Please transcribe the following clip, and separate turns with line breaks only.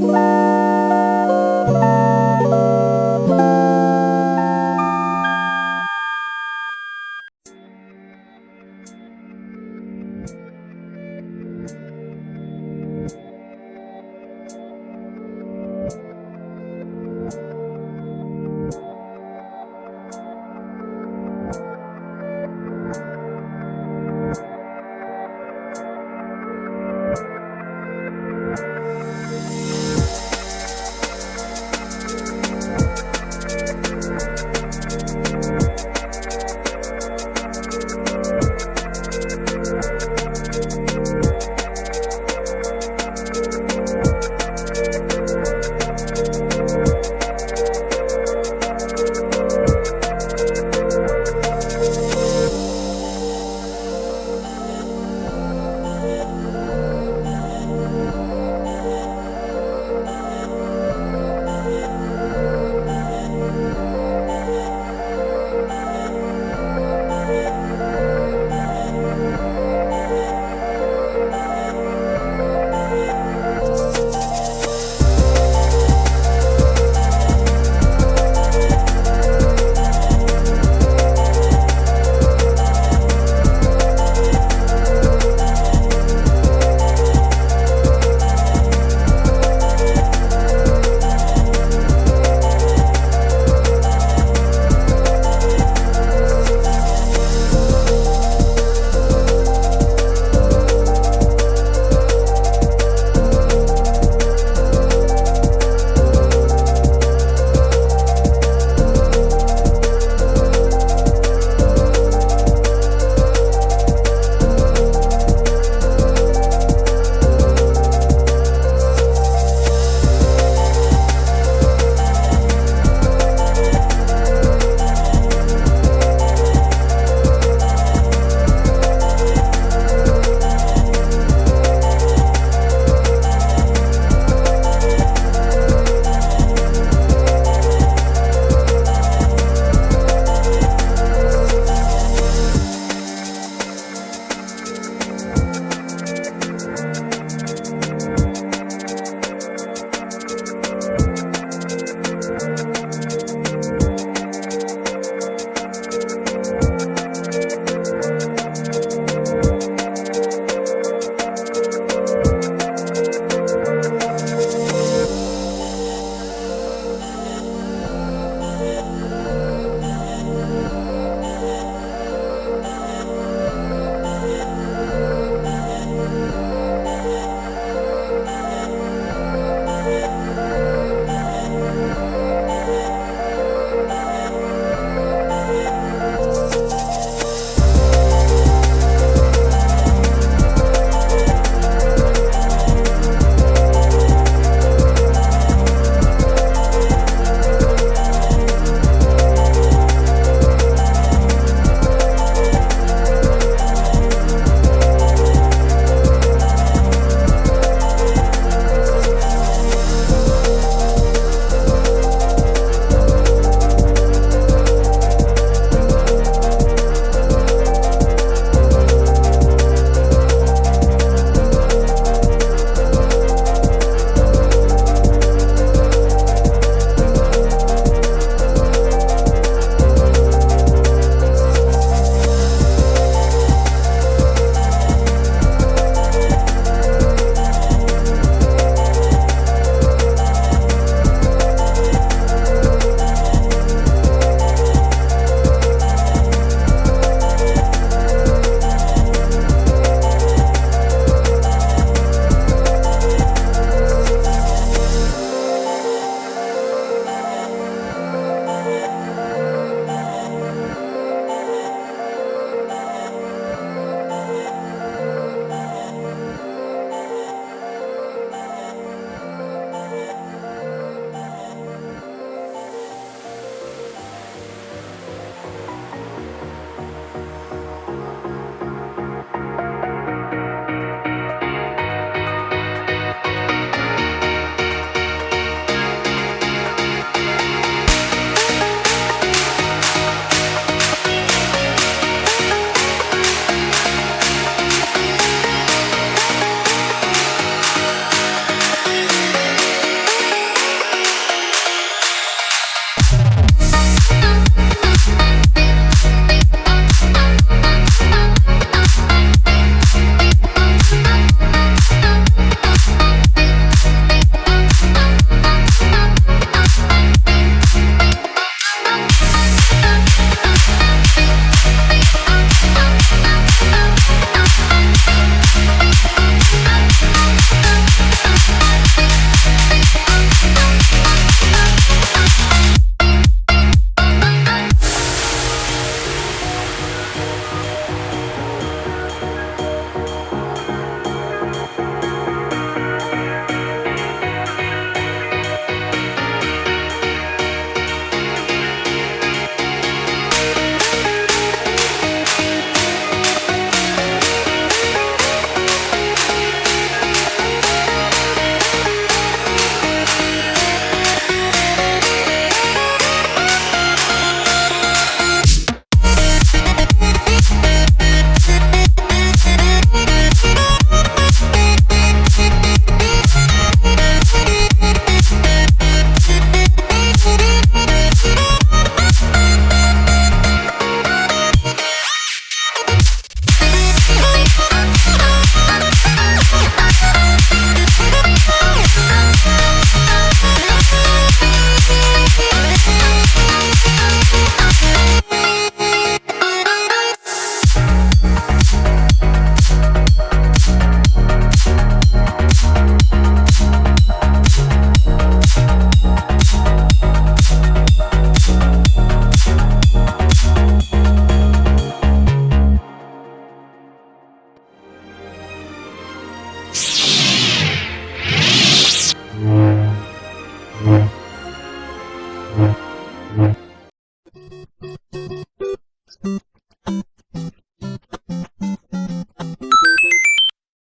Bye.